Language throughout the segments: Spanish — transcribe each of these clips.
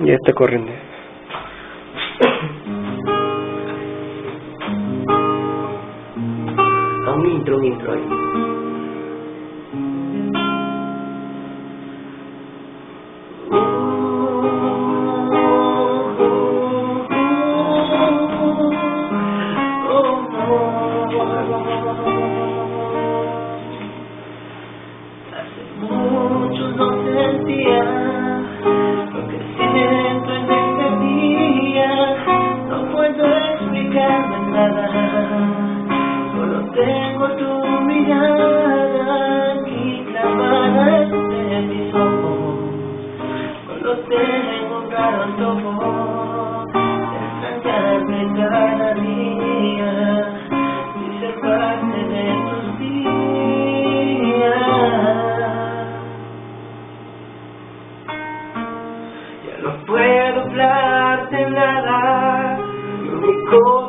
Ya está corriendo. A un intro, un intro ahí. Solo tengo tu mirada aquí clavada en mis ojos. Solo tengo un raro de extrañarte cada día y ser parte de tus días. Ya no puedo hablarte nada, lo único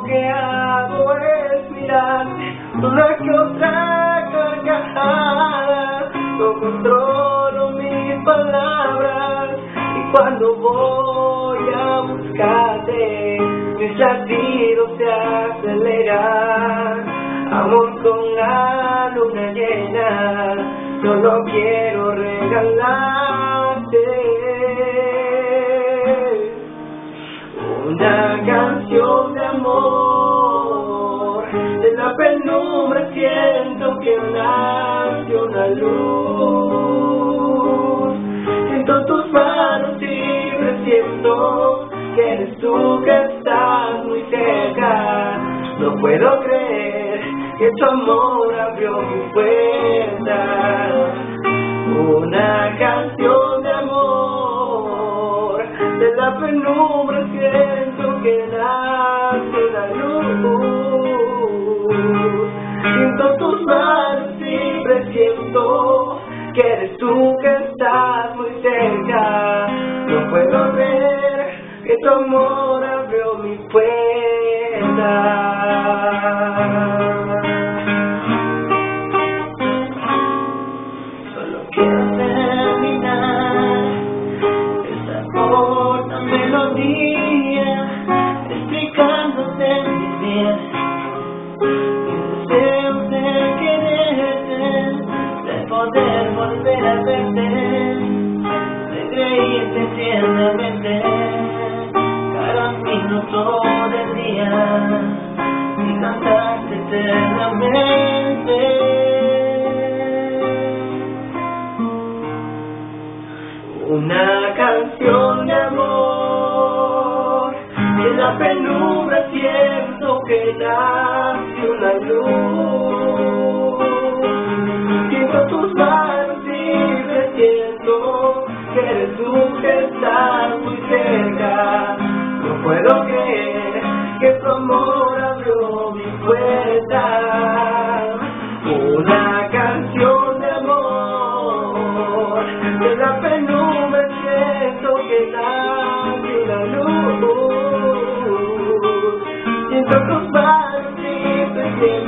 una que otra carcajada. No controlo mis palabras y cuando voy a buscarte, mis latidos se aceleran. Amor con la luna llena, solo quiero regalarte una canción de amor. Siento que nace una luz. Siento tus manos libres, siento que eres tú que estás muy cerca. No puedo creer que tu amor abrió mi puerta. Una canción de amor, de la penumbra siento que nace tu amor abrió mi puerta. Solo quiero terminar esa corta melodía explicándote mis días. Mis deseos de quererte, de poder volver a verte, eternamente. Una canción de amor, en la penumbra siento que nace una luz. Siento tus manos libres, siento que eres tú que muy cerca. No puedo creer que tu amor abrió mi puerta.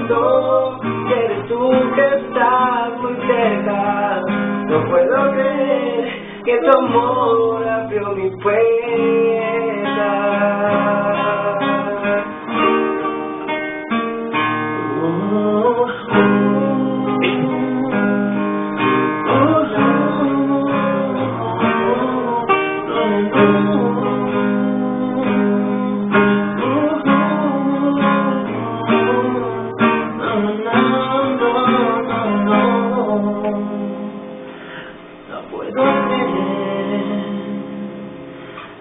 Siento que eres tú que estás muy cerca. No puedo creer que tu amor abrió mi puerta. Puedo creer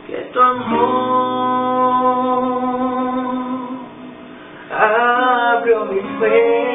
que tu amor abrió mi fe.